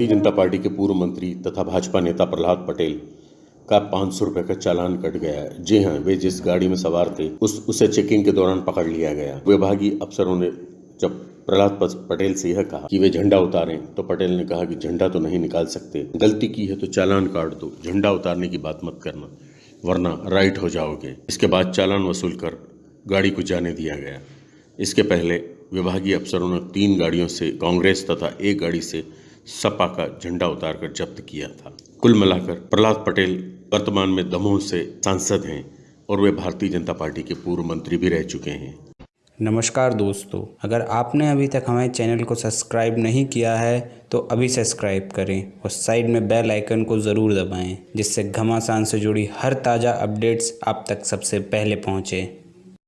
Bharatiya Janata party के पूर्व मंत्री तथा भाजपा नेता प्रहलाद पटेल का पाँच सौ रुपए का चालान कट गया है। जी हाँ वे जिस गाड़ी में सवार थे, उस, उसे चेकिंग के दौरान पकड़ लिया गया। विभागीय अफसरों ने जब प्रहलाद पटेल से यह कहा कि वे झंडा उतारें तो पटेल ने कहा कि झंडा तो नहीं निकाल सकते। गलती की है तो चालान काट दो। झंडा उतारने की बात मत करना, वरना राइट हो जाओगे। इसके बाद चालान वसूल कर गाड़ी को जाने दिया गया। इसके पहले विभागीय अफसरों ने तीन गाड़ियों से, कांग्रेस तथा एक गाड़ी से सपा का झंडा उतारकर जब्त किया था। कुल मिलाकर प्रहलाद पटेल वर्तमान में दमोह से सांसद हैं और वे भारतीय जनता पार्टी के पूर्व मंत्री भी रह चुके हैं। नमस्कार दोस्तों, अगर आपने अभी तक हमारे चैनल को सब्सक्राइब नहीं किया है तो अभी सब्सक्राइब करें और साइड में बेल आइकन को ज़रूर दबाएँ, जिससे घमासान से जुड़ी हर ताज़ा अपडेट्स आप तक सबसे पहले पहुँचे।